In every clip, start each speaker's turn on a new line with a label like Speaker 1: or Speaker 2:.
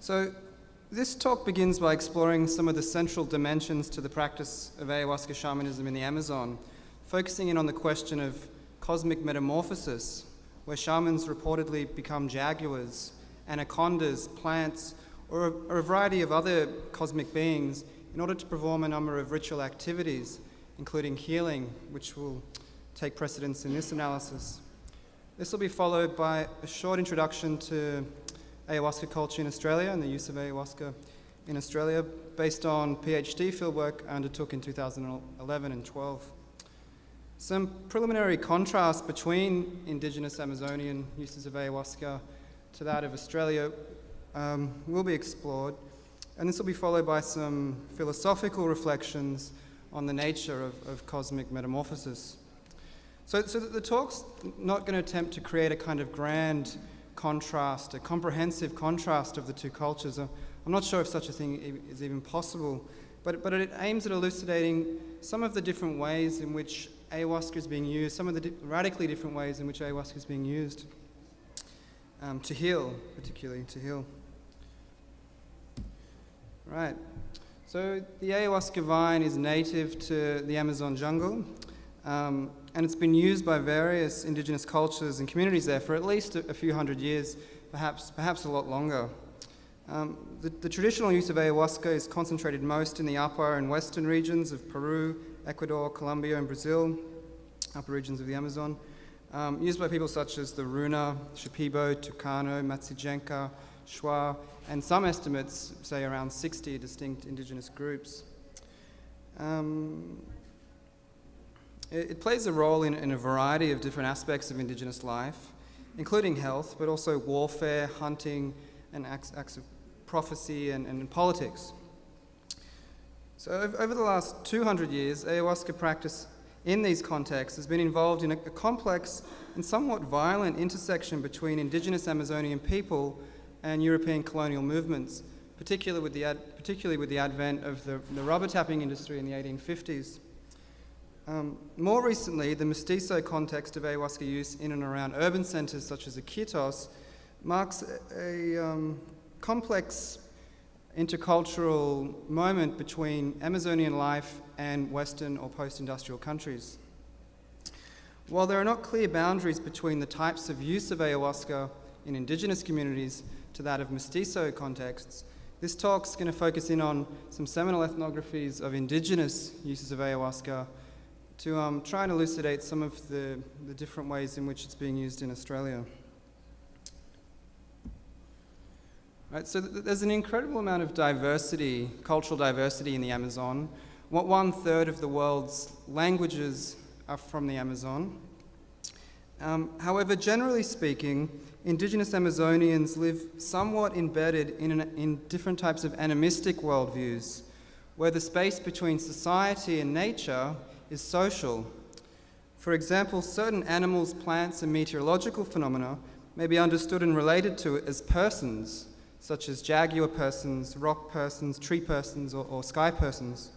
Speaker 1: So this talk begins by exploring some of the central dimensions to the practice of ayahuasca shamanism in the Amazon, focusing in on the question of cosmic metamorphosis, where shamans reportedly become jaguars, anacondas, plants, or a, or a variety of other cosmic beings in order to perform a number of ritual activities, including healing, which will take precedence in this analysis. This will be followed by a short introduction to ayahuasca culture in Australia and the use of ayahuasca in Australia based on PhD fieldwork I undertook in 2011 and 12. Some preliminary contrast between indigenous Amazonian uses of ayahuasca to that of Australia um, will be explored, and this will be followed by some philosophical reflections on the nature of, of cosmic metamorphosis. So, so the talk's not going to attempt to create a kind of grand contrast, a comprehensive contrast of the two cultures. I'm not sure if such a thing is even possible, but, but it aims at elucidating some of the different ways in which ayahuasca is being used, some of the di radically different ways in which ayahuasca is being used um, to heal, particularly to heal. Right. So the ayahuasca vine is native to the Amazon jungle. Um, and it's been used by various indigenous cultures and communities there for at least a, few hundred years, perhaps, perhaps a lot longer. Um, the, the, traditional use of ayahuasca is concentrated most in the upper and western regions of Peru, Ecuador, Colombia, and Brazil, upper regions of the Amazon, um, used by people such as the Runa, Shipibo, Tucano, Matsigenka, Shuar, and some estimates say around 60 distinct indigenous groups. Um, it, it plays a role in, in a variety of different aspects of Indigenous life, including health, but also warfare, hunting, and acts, acts of prophecy and, and politics. So over the last 200 years, ayahuasca practice in these contexts has been involved in a, a, complex and somewhat violent intersection between indigenous Amazonian people and European colonial movements, particularly with the, ad, particularly with the advent of the, the rubber tapping industry in the 1850s. Um, more recently, the mestizo context of ayahuasca use in and around urban centres such as Iquitos marks a, a um, complex intercultural moment between Amazonian life and Western or post-industrial countries. While there are not clear boundaries between the types of use of ayahuasca in indigenous communities to that of mestizo contexts, this talk is going to focus in on some seminal ethnographies of indigenous uses of ayahuasca to um, try and elucidate some of the, the different ways in which it's being used in Australia. Right, so th there's an incredible amount of diversity, cultural diversity in the Amazon. What one third of the world's languages are from the Amazon. Um, however, generally speaking, indigenous Amazonians live somewhat embedded in, an, in different types of animistic worldviews, where the space between society and nature is social. For example, certain animals, plants, and meteorological phenomena may be understood and related to as persons, such as jaguar persons, rock persons, tree persons, or, or sky persons.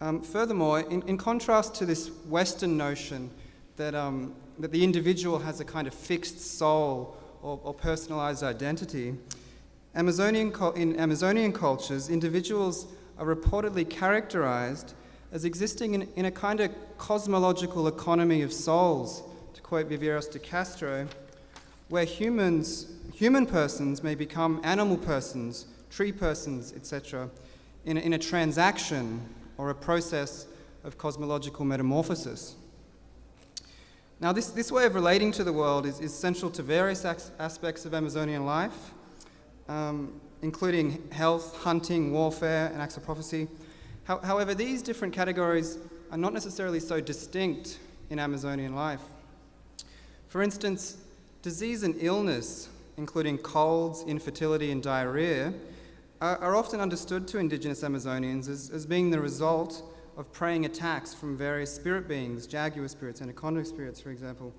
Speaker 1: Um, furthermore, in, in, contrast to this Western notion that, um, that the individual has a kind of fixed soul or, or personalized identity, Amazonian in Amazonian cultures, individuals are reportedly characterized as existing in, in a kind of cosmological economy of souls, to quote Viveiros de Castro, where humans, human persons may become animal persons, tree persons, etc., in in a transaction or a process of cosmological metamorphosis. Now, this, this way of relating to the world is, is central to various aspects of Amazonian life, um, including health, hunting, warfare, and acts of prophecy, However, these different categories are not necessarily so distinct in Amazonian life. For instance, disease and illness, including colds, infertility, and diarrhea, are, are often understood to indigenous Amazonians as, as being the result of preying attacks from various spirit beings, jaguar spirits, and anaconda spirits, for example,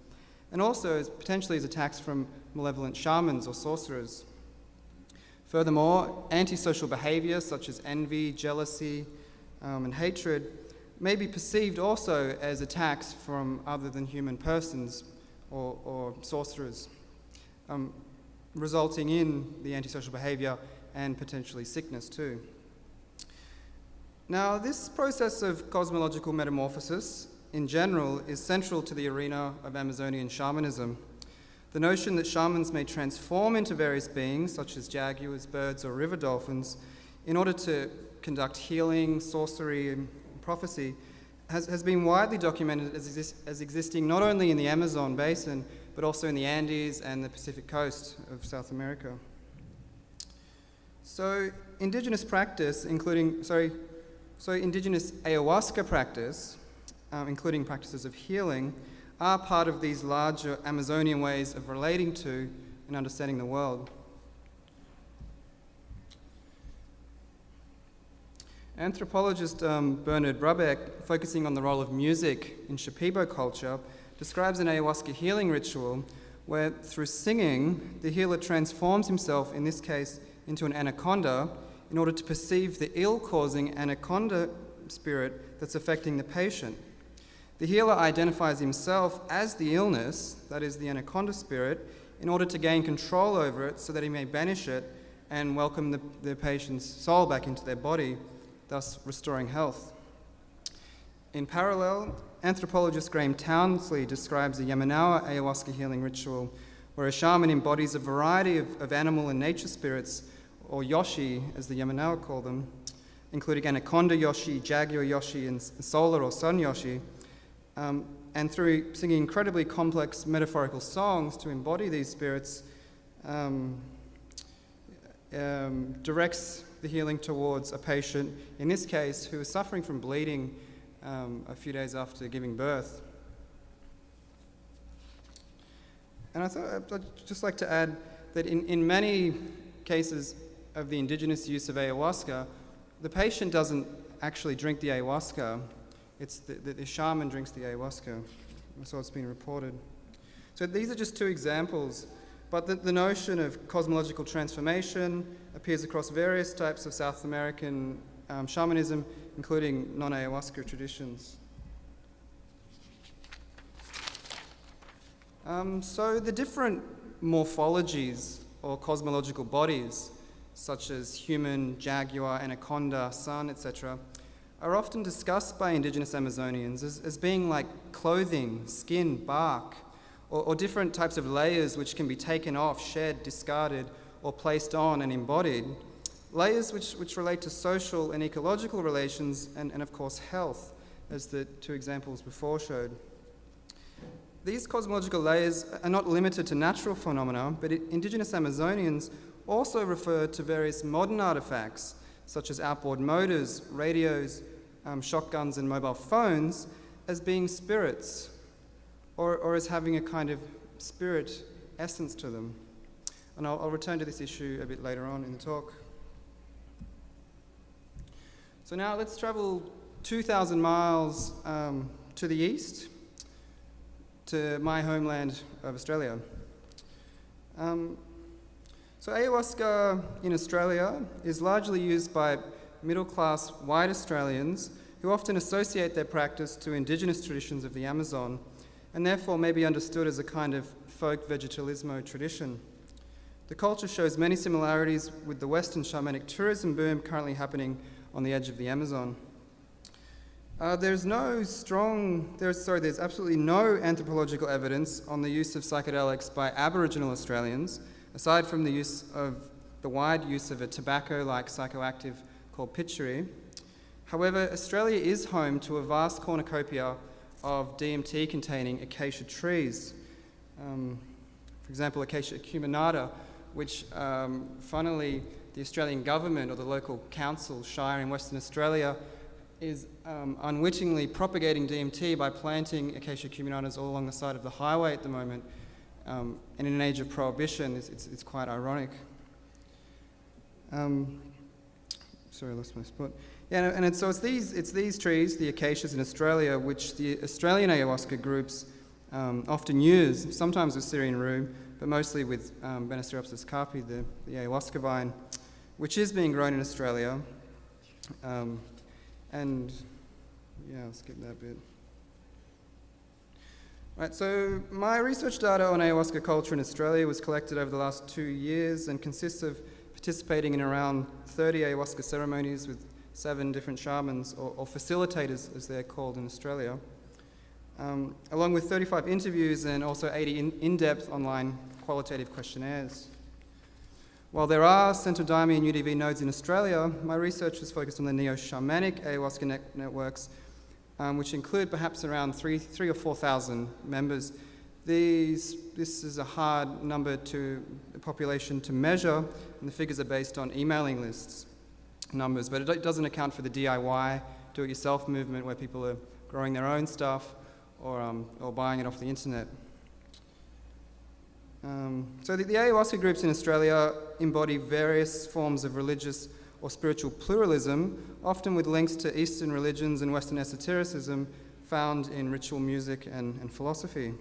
Speaker 1: and also as potentially as attacks from malevolent shamans or sorcerers. Furthermore, antisocial behavior such as envy, jealousy, um, and hatred may be perceived also as attacks from other than human persons or, or sorcerers. Um, resulting in the antisocial behavior and potentially sickness too. Now, this process of cosmological metamorphosis in general is central to the arena of Amazonian shamanism. The notion that shamans may transform into various beings, such as jaguars, birds, or river dolphins, in order to conduct healing, sorcery, and prophecy, has, has been widely documented as, exist, as existing not only in the Amazon basin, but also in the Andes and the Pacific coast of South America. So, indigenous practice, including, sorry, so indigenous ayahuasca practice, um, including practices of healing, are part of these larger Amazonian ways of relating to and understanding the world. Anthropologist um, Bernard Brabec, focusing on the role of music in Shipibo culture, describes an ayahuasca healing ritual where, through singing, the healer transforms himself, in this case, into an anaconda in order to perceive the ill causing anaconda spirit that's affecting the patient. The healer identifies himself as the illness, that is, the anaconda spirit, in order to gain control over it so that he may banish it and welcome the, the patient's soul back into their body, thus restoring health. In parallel, anthropologist Graham Townsley describes a Yamanawa ayahuasca healing ritual where a shaman embodies a variety of, of animal and nature spirits, or yoshi, as the Yamanawa call them, including anaconda yoshi, jaguar yoshi, and solar or sun yoshi, um, and through singing incredibly complex metaphorical songs to embody these spirits, um, um, directs the healing towards a patient, in this case, who was suffering from bleeding um, a few days after giving birth. And I thought I'd just like to add that in, in many cases of the indigenous use of ayahuasca, the patient doesn't actually drink the ayahuasca, it's the, the, the shaman drinks the ayahuasca. So it's been reported. So these are just two examples, but the, the notion of cosmological transformation appears across various types of South American um, shamanism, including non ayahuasca traditions. Um, so the different morphologies or cosmological bodies, such as human, jaguar, anaconda, sun, etc., are often discussed by indigenous Amazonians as, as being like clothing, skin, bark, or, or different types of layers which can be taken off, shed, discarded, or placed on and embodied. Layers which, which relate to social and ecological relations and, and, of course, health, as the two examples before showed. These cosmological layers are not limited to natural phenomena, but indigenous Amazonians also refer to various modern artifacts, such as outboard motors, radios, um, shotguns and mobile phones as being spirits or, or as having a kind of spirit essence to them. And I'll, I'll return to this issue a bit later on in the talk. So now let's travel 2,000 miles um, to the east to my homeland of Australia. Um, so ayahuasca in Australia is largely used by middle class white Australians who often associate their practice to indigenous traditions of the Amazon and therefore may be understood as a kind of folk vegetalismo tradition. The culture shows many similarities with the Western shamanic tourism boom currently happening on the edge of the Amazon. Uh, there's no strong, there's, sorry, there's absolutely no anthropological evidence on the use of psychedelics by Aboriginal Australians, aside from the use of the wide use of a tobacco-like psychoactive called pituri. However, Australia is home to a vast cornucopia of DMT containing acacia trees. Um, for example, Acacia acuminata, which um, funnily the Australian government or the local council, Shire in Western Australia, is um, unwittingly propagating DMT by planting Acacia acuminatas all along the side of the highway at the moment. Um, and in an age of prohibition, it's, it's, it's quite ironic. Um, sorry, I lost my spot. Yeah, and it's, so it's these, it's these trees, the acacias in Australia, which the Australian ayahuasca groups um, often use, sometimes with Syrian rue, but mostly with um, Banisteriopsis caapi, the, the ayahuasca vine, which is being grown in Australia. Um, and yeah, I'll skip that bit. Right, so my research data on ayahuasca culture in Australia was collected over the last two years and consists of participating in around 30 ayahuasca ceremonies with seven different shamans, or, or facilitators as they're called in Australia, um, along with 35 interviews and also 80 in, in-depth online qualitative questionnaires. While there are Santo Daime and UDV nodes in Australia, my research was focused on the neo-shamanic ayahuasca net networks um, which include perhaps around three, three or 4,000 members. These, this is a hard number to the population to measure, and the figures are based on emailing lists numbers, but it doesn't account for the DIY, do-it-yourself movement where people are growing their own stuff or, um, or buying it off the internet. Um, so the, the ayahuasca groups in Australia embody various forms of religious or spiritual pluralism, often with links to Eastern religions and Western esotericism found in ritual music and, and philosophy.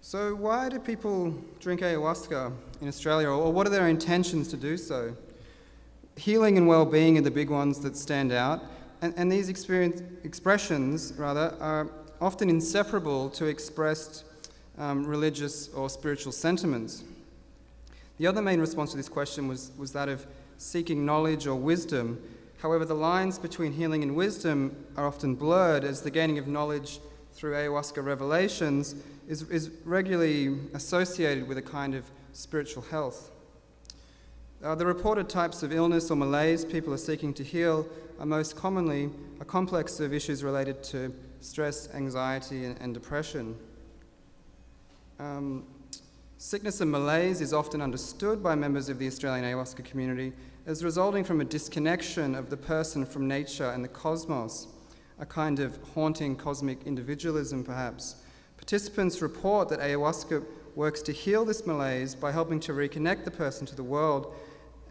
Speaker 1: So, why do people drink ayahuasca in Australia, or what are their intentions to do so? Healing and well being are the big ones that stand out, and, and these expressions, rather, are often inseparable to expressed um, religious or spiritual sentiments. The other main response to this question was, was that of seeking knowledge or wisdom. However, the lines between healing and wisdom are often blurred as the gaining of knowledge through ayahuasca revelations is, is regularly associated with a kind of spiritual health. Uh, the reported types of illness or malaise people are seeking to heal are most commonly a complex of issues related to stress, anxiety, and, and depression. Um, Sickness and malaise is often understood by members of the Australian ayahuasca community as resulting from a disconnection of the person from nature and the cosmos, a kind of haunting cosmic individualism, perhaps. Participants report that ayahuasca works to heal this malaise by helping to reconnect the person to the world.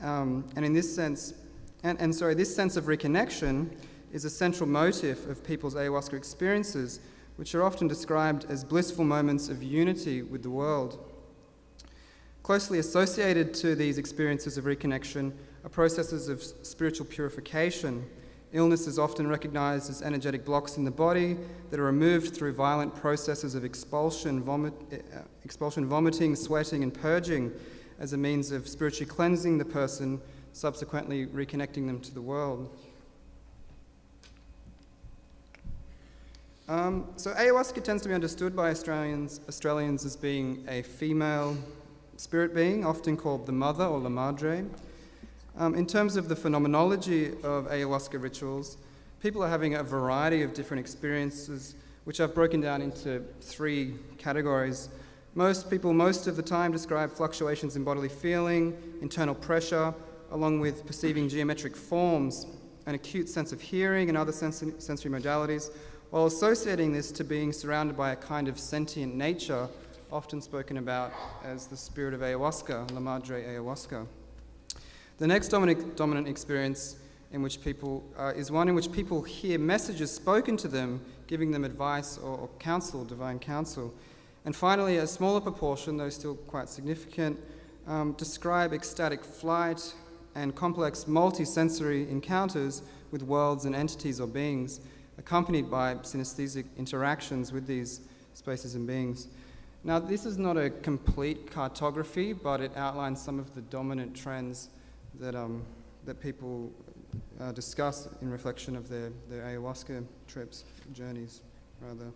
Speaker 1: Um, and in this sense, and, and sorry, this sense of reconnection is a central motive of people's ayahuasca experiences, which are often described as blissful moments of unity with the world. Closely associated to these experiences of reconnection are processes of spiritual purification. Illness is often recognized as energetic blocks in the body that are removed through violent processes of expulsion, vomit, uh, expulsion, vomiting, sweating, and purging as a means of spiritually cleansing the person, subsequently reconnecting them to the world. Um, so ayahuasca tends to be understood by Australians, Australians as being a female spirit being, often called the Mother or La Madre. Um, in terms of the phenomenology of ayahuasca rituals, people are having a variety of different experiences, which I've broken down into three categories. Most people, most of the time, describe fluctuations in bodily feeling, internal pressure, along with perceiving geometric forms, an acute sense of hearing, and other sensory modalities, while associating this to being surrounded by a kind of sentient nature often spoken about as the spirit of ayahuasca, La Madre Ayahuasca. The next dominant, dominant experience in which people uh, is one in which people hear messages spoken to them, giving them advice or, or counsel, divine counsel. And finally, a smaller proportion, though still quite significant, um, describe ecstatic flight and complex multisensory encounters with worlds and entities or beings, accompanied by synesthetic interactions with these spaces and beings. Now, this is not a complete cartography, but it outlines some of the dominant trends that, um, that people uh, discuss in reflection of their, their ayahuasca trips, journeys, rather.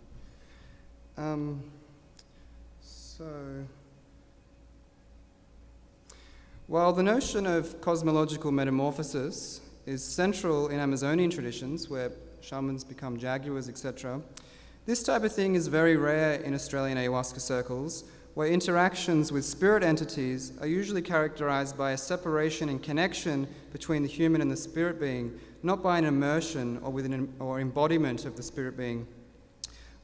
Speaker 1: Um, so, while the notion of cosmological metamorphosis is central in Amazonian traditions, where shamans become jaguars, etc., this type of thing is very rare in Australian ayahuasca circles, where interactions with spirit entities are usually characterized by a separation and connection between the human and the spirit being, not by an immersion or, with an, or embodiment of the spirit being.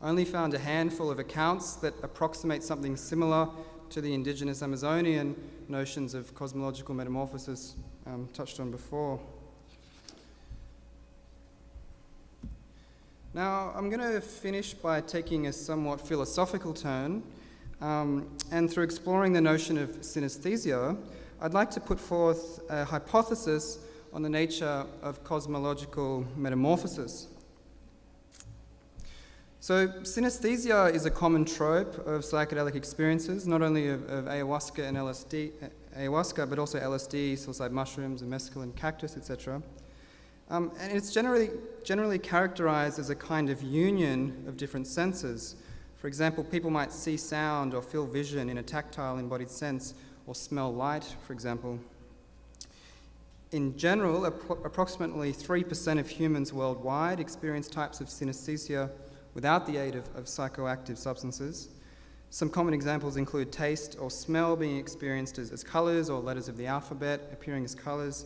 Speaker 1: Only found a handful of accounts that approximate something similar to the indigenous Amazonian notions of cosmological metamorphosis um, touched on before. Now, I'm going to finish by taking a somewhat philosophical turn, um, and through exploring the notion of synesthesia, I'd like to put forth a hypothesis on the nature of cosmological metamorphosis. So, synesthesia is a common trope of psychedelic experiences, not only of, of ayahuasca and LSD, ayahuasca, but also LSD, psilocybin mushrooms, and mescaline cactus, etc. Um, and it's generally, generally characterized as a kind of union of different senses. For example, people might see sound or feel vision in a tactile embodied sense, or smell light, for example. In general, approximately 3% of humans worldwide experience types of synesthesia without the aid of, of psychoactive substances. Some common examples include taste or smell being experienced as, as colors or letters of the alphabet appearing as colors.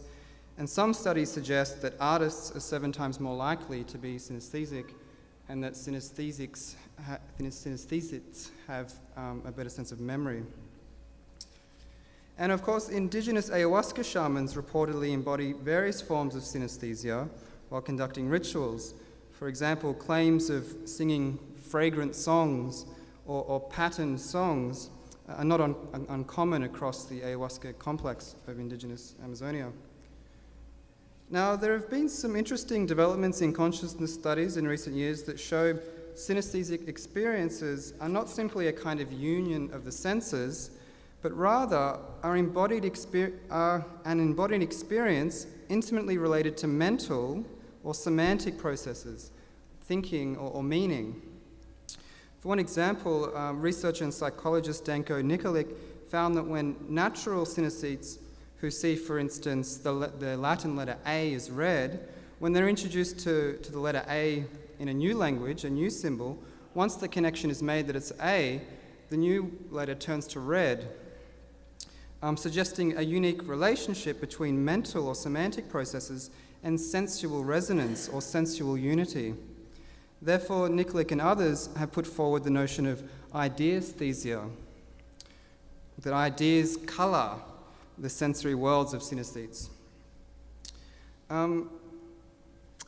Speaker 1: And some studies suggest that artists are seven times more likely to be synesthesic and that synesthesics, ha- have um, a better sense of memory. And of course, indigenous ayahuasca shamans reportedly embody various forms of synesthesia while conducting rituals. For example, claims of singing fragrant songs or, or patterned songs are not un, un, uncommon across the ayahuasca complex of indigenous Amazonia. Now, there have been some interesting developments in consciousness studies in recent years that show synesthesic experiences are not simply a kind of union of the senses but rather are embodied are an embodied experience intimately related to mental or semantic processes, thinking or, or meaning. For one example, um, researcher and psychologist Danko Nikolic found that when natural synesthetes who see, for instance, the, the Latin letter A is red, when they're introduced to, to the letter A in a new language, a new symbol, once the connection is made that it's A, the new letter turns to red um, suggesting a unique relationship between mental or semantic processes and sensual resonance or sensual unity. Therefore, Nikolic and others have put forward the notion of ideasthesia, that ideas colour the sensory worlds of synesthetes. Um,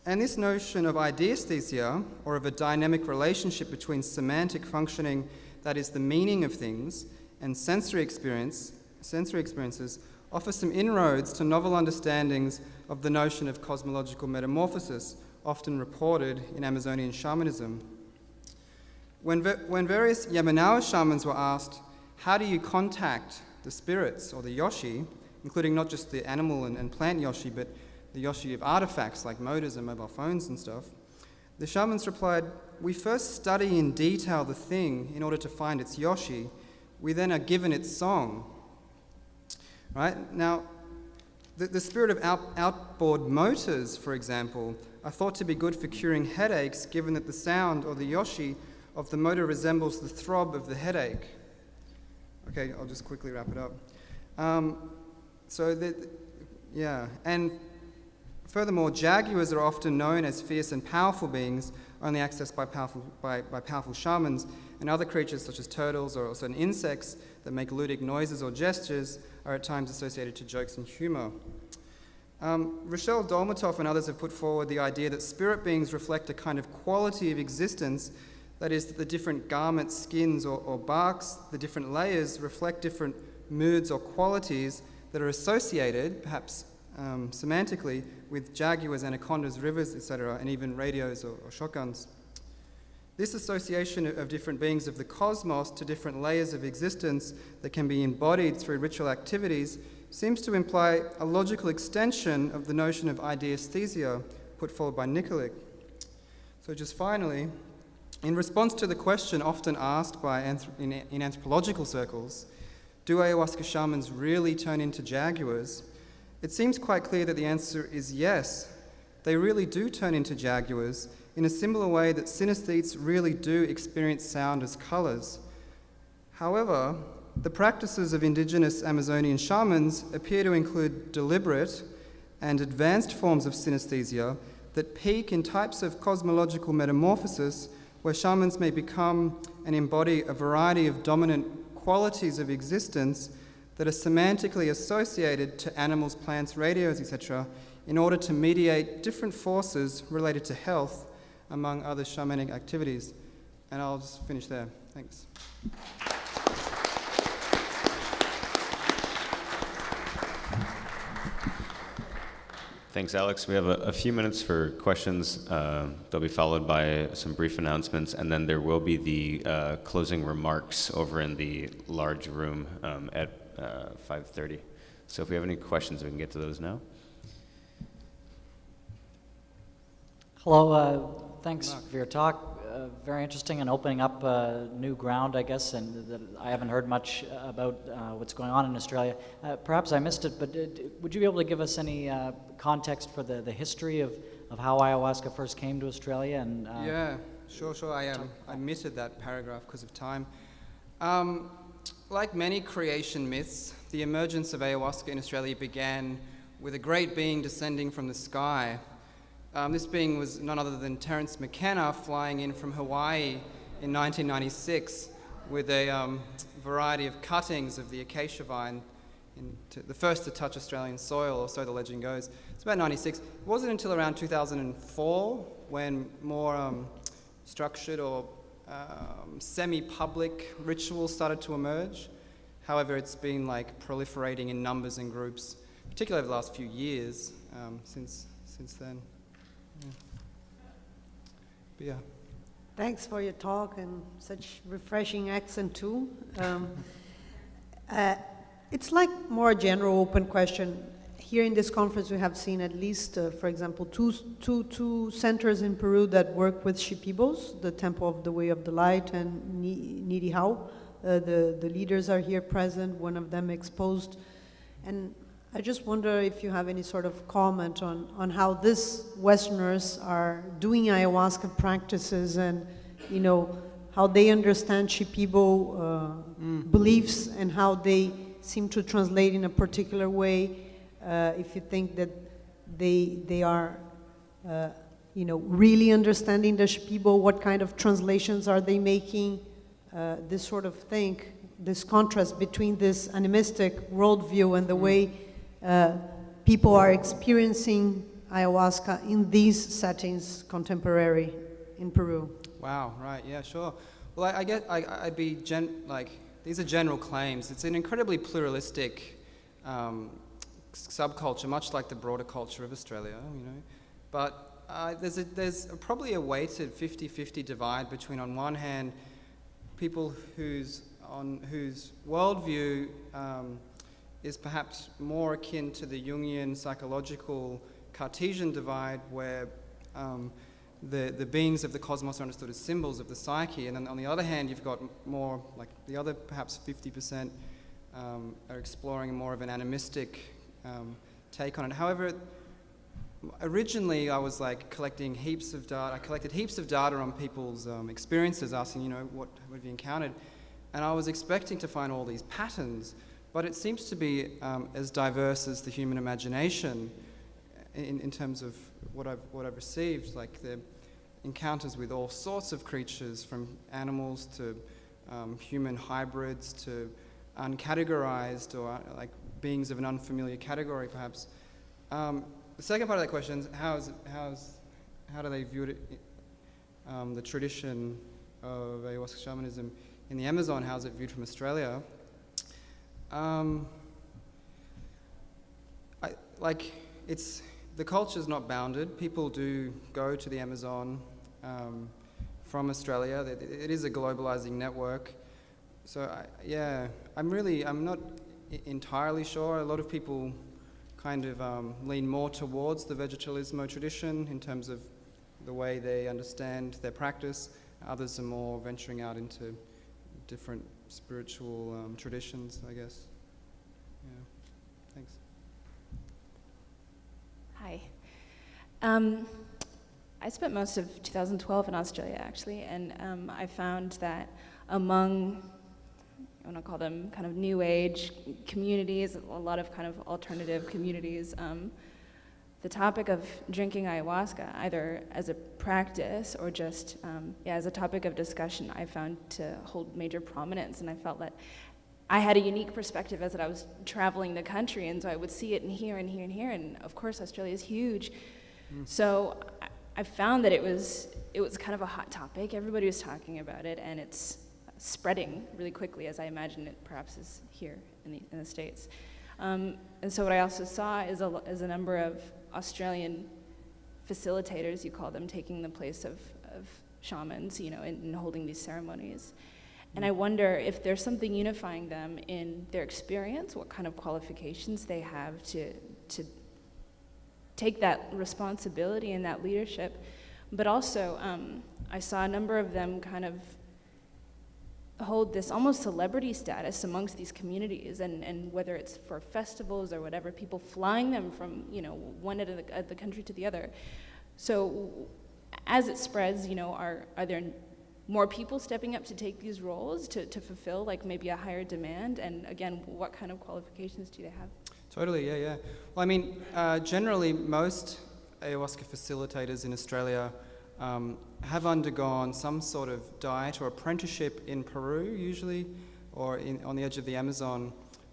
Speaker 1: and this notion of ideasthesia, or of a dynamic relationship between semantic functioning, that is, the meaning of things, and sensory experience, sensory experiences offer some inroads to novel understandings of the notion of cosmological metamorphosis, often reported in Amazonian shamanism. When, when various Yamanawa shamans were asked, How do you contact the spirits or the yoshi, including not just the animal and, and plant yoshi, but the yoshi of artifacts like motors and mobile phones and stuff? The shamans replied, We first study in detail the thing in order to find its yoshi. We then are given its song Right? Now, the, the spirit of out, outboard motors, for example, are thought to be good for curing headaches, given that the sound or the yoshi of the motor resembles the throb of the headache. Okay, I'll just quickly wrap it up. Um, so, yeah, and furthermore, jaguars are often known as fierce and powerful beings, only accessed by powerful, by, by powerful shamans, and other creatures such as turtles or certain insects that make ludic noises or gestures are at times associated to jokes and humor. Um, Reichel-Dolmatoff and others have put forward the idea that spirit beings reflect a kind of quality of existence, that is, that the different garments, skins, or, or barks, the different layers reflect different moods or qualities that are associated, perhaps um, semantically, with jaguars, anacondas, rivers, etc., and even radios or, or shotguns. This association of different beings of the cosmos to different layers of existence that can be embodied through ritual activities seems to imply a logical extension of the notion of ideasthesia put forward by Nikolic. So, just finally, in response to the question often asked by in, in anthropological circles, do ayahuasca shamans really turn into jaguars? It seems quite clear that the answer is yes. They really do turn into jaguars, in a similar way that synesthetes really do experience sound as colours. However, the practices of indigenous Amazonian shamans appear to include deliberate and advanced forms of synesthesia that peak in types of cosmological metamorphosis where shamans may become and embody a variety of dominant qualities of existence that are semantically associated to animals, plants, radios, etc., in order to mediate different forces related to health among other shamanic activities. And I'll just finish there. Thanks.
Speaker 2: thanks, Alex. We have a, a few minutes for questions. Uh, they'll be followed by some brief announcements, and then there will be the uh, closing remarks over in the large room um, at uh, 5.30. So if we have any questions, we can get to those now.
Speaker 3: Hello, uh, thanks for your talk. Uh, very interesting and opening up uh, new ground, I guess, and I haven't heard much about uh, what's going on in Australia. Uh, perhaps I missed it, but uh, would you be able to give us any context for the, the history of, of how ayahuasca first came to Australia? And
Speaker 1: Yeah, sure, sure. I, um, I omitted that paragraph because of time. Um, like many creation myths, the emergence of ayahuasca in Australia began with a great being descending from the sky um, this being was none other than Terence McKenna flying in from Hawaii in 1996 with a um, variety of cuttings of the acacia vine, to, the first to touch Australian soil, or so the legend goes. It's about 96. It wasn't until around 2004 when more um, structured or um, semi-public rituals started to emerge. However, it's been like proliferating in numbers and groups, particularly over the last few years um, since, since then. But yeah.
Speaker 4: Thanks for your talk and such refreshing accent too. Um, uh, it's like more general open question. Here in this conference, we have seen at least, uh, for example, two, two, two centers in Peru that work with Shipibos, the Temple of the Way of the Light and Niihau. Uh, the, the leaders are here present, one of them exposed. And I just wonder if you have any sort of comment on, on how these Westerners are doing ayahuasca practices and, you know, how they understand Shipibo uh, mm. beliefs and how they seem to translate in a particular way. Uh, if you think that they, they are, uh, you know, really understanding the Shipibo, what kind of translations are they making, uh, this sort of thing, this contrast between this animistic worldview and the mm. way uh, people are experiencing ayahuasca in these settings contemporary in Peru.
Speaker 1: Wow, right, yeah, sure. Well, I, I get, I, would be, gen, like, these are general claims. It's an incredibly pluralistic um, subculture, much like the broader culture of Australia, you know. But uh, there's, a, there's a, probably a weighted 50-50 divide between, on one hand, people whose, on, whose worldview um, is perhaps more akin to the Jungian psychological Cartesian divide where um, the, the beings of the cosmos are understood as symbols of the psyche. And then on the other hand, you've got more, like the other perhaps 50% um, are exploring more of an animistic um, take on it. However, originally I was like collecting heaps of data. I collected heaps of data on people's um, experiences, asking, you know, what, what have you encountered? And I was expecting to find all these patterns. But it seems to be um, as diverse as the human imagination in, in terms of what I've, what I've received, like the encounters with all sorts of creatures, from animals to um, human hybrids to uncategorized or uh, like beings of an unfamiliar category, perhaps. Um, the second part of that question is how's, how's, how do they view it, um, the tradition of ayahuasca shamanism in the Amazon, how's it viewed from Australia? Um, I, like, it's, the culture is not bounded. People do go to the Amazon um, from Australia. It, it is a globalizing network. So, I, yeah, I'm really, I'm not entirely sure. A lot of people kind of um, lean more towards the vegetalismo tradition in terms of the way they understand their practice. Others are more venturing out into different spiritual um, traditions, I guess. Yeah, thanks.
Speaker 5: Hi. Um, I spent most of 2012 in Australia, actually, and um, I found that among, I want to call them kind of new age communities, a lot of kind of alternative communities, um, the topic of drinking ayahuasca, either as a practice or just um, yeah, as a topic of discussion, I found to hold major prominence. And I felt that I had a unique perspective as that I was traveling the country, and so I would see it and here and here and here. And of course, Australia is huge. Mm. So I, I found that it was, it was kind of a hot topic. Everybody was talking about it, and it's spreading really quickly, as I imagine it perhaps is here in the, in the States. Um, and so what I also saw is a, is a number of Australian facilitators, you call them, taking the place of, of shamans, you know, in, in holding these ceremonies. And I wonder if there's something unifying them in their experience, what kind of qualifications they have to, to take that responsibility and that leadership. But also, um, I saw a number of them kind of hold this almost celebrity status amongst these communities and, and whether it's for festivals or whatever people flying them from you know one end of the, of the country to the other. So as it spreads you know are, are there more people stepping up to take these roles to, to fulfill like maybe a higher demand? And again what kind of qualifications do they have?
Speaker 1: Totally, yeah, yeah. Well, I mean, uh, generally, most ayahuasca facilitators in Australia um, have undergone some sort of diet or apprenticeship in Peru, usually, or in, on the edge of the Amazon,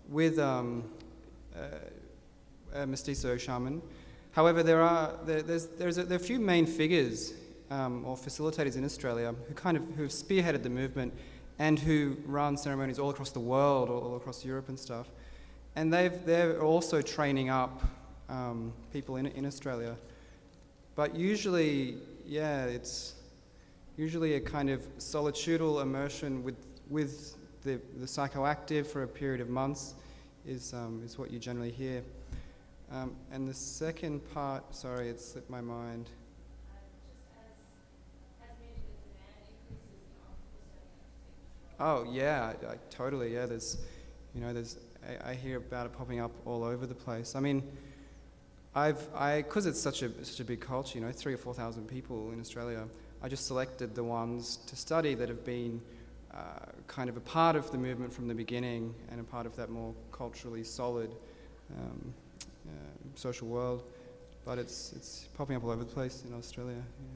Speaker 1: with um, uh, a mestizo shaman. However, there are there, there's, there's a, there are a few main figures um, or facilitators in Australia who kind of who have spearheaded the movement and who run ceremonies all across the world, all, all across Europe and stuff. And they've, they're also training up um, people in, in Australia. But usually, yeah, it's usually a kind of solitudal immersion with, with the, the psychoactive for a period of months is, um, is what you generally hear. Um, and the second part, sorry, it slipped my mind. Oh yeah, I, I, totally. Yeah, there's, you know, there's. I, I, hear about it popping up all over the place. I mean, I've, I, because it's such a such a big culture, you know, three or four thousand people in Australia. I just selected the ones to study that have been uh, kind of a part of the movement from the beginning and a part of that more culturally solid um, uh, social world. But it's it's popping up all over the place in Australia. Yeah.